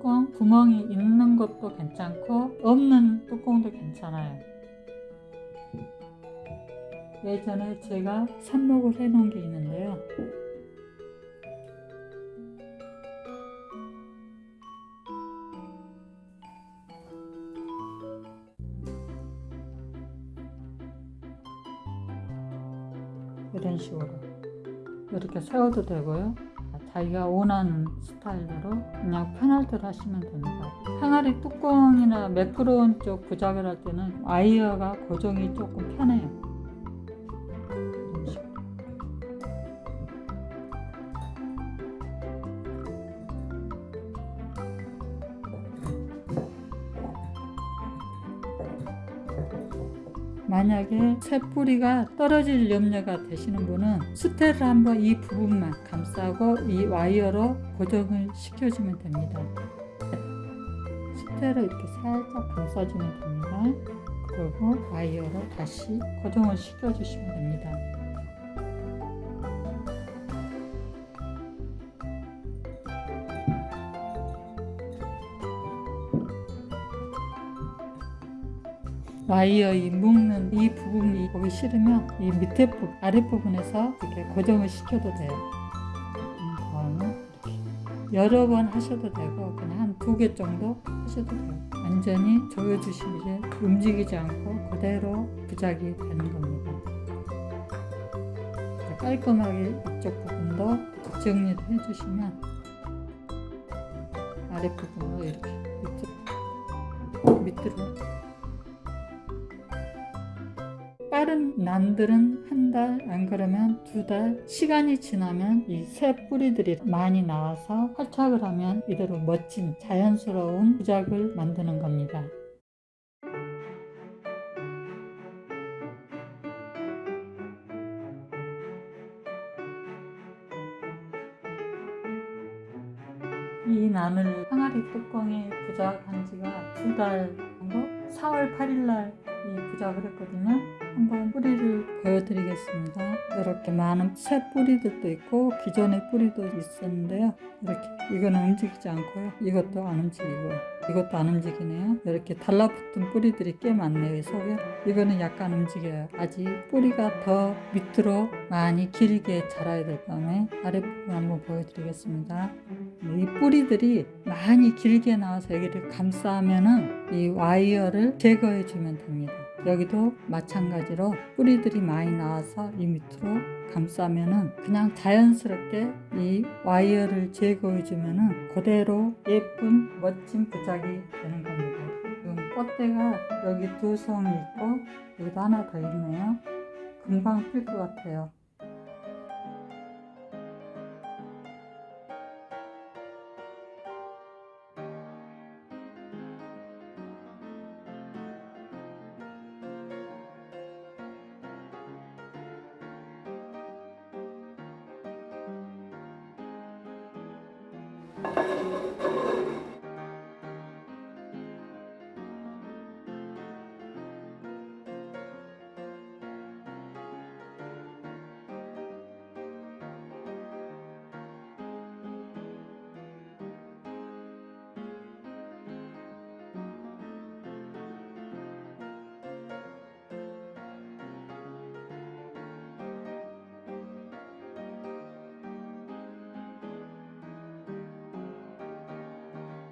구멍이 있는 것도 괜찮고 없는 뚜껑도 괜찮아요. 예전에 제가 삽목을 해 놓은 게 있는데요. 이런 식으로 이렇게 세워도 되고요. 자기가 원하는 스타일대로 그냥 편할 대로 하시면 됩니다. 항아리 뚜껑이나 매끄러운 쪽 부작을 할 때는 와이어가 고정이 조금 편해요. 만약에 새뿌리가 떨어질 염려가 되시는 분은 스테를 한번 이 부분만 감싸고 이 와이어로 고정을 시켜주면 됩니다. 스테를 이렇게 살짝 감싸주면 됩니다. 그리고 와이어로 다시 고정을 시켜주시면 됩니다. 와이어 이 묶는 이 부분이 보기 싫으면 이 밑에 부분, 아랫부분에서 이렇게 고정을 시켜도 돼요. 음, 여러 번 하셔도 되고 그냥 한 두 개 정도 하셔도 돼요. 완전히 조여주시면 움직이지 않고 그대로 부작이 되는 겁니다. 깔끔하게 이쪽 부분도 정리를 해주시면 아랫부분으로 이렇게 밑으로, 빠른 난들은 한 달, 안 그러면 두 달, 시간이 지나면 이 새 뿌리들이 많이 나와서 활착을 하면 이대로 멋진 자연스러운 부작을 만드는 겁니다. 이 난을 항아리 뚜껑에 부작한 지가 두 달 정도? 4월 8일 날이 부작을 했거든요. 한번 뿌리를 보여드리겠습니다. 이렇게 많은 새 뿌리들도 있고 기존의 뿌리도 있었는데요. 이렇게 이거는 움직이지 않고요. 이것도 안 움직이고 이것도 안 움직이네요. 이렇게 달라붙은 뿌리들이 꽤 많네요. 이 속에 이거는 약간 움직여요. 아직 뿌리가 더 밑으로 많이 길게 자라야 될 다음에 아랫부분 한번 보여드리겠습니다. 이 뿌리들이 많이 길게 나와서 여기를 감싸면은 이 와이어를 제거해 주면 됩니다. 여기도 마찬가지로 뿌리들이 많이 나와서 이 밑으로 감싸면은 그냥 자연스럽게 이 와이어를 제거해 주면은 그대로 예쁜 멋진 부작이 되는 겁니다. 지금 꽃대가 여기 두 송이 있고 여기도 하나 더 있네요. 금방 필 것 같아요.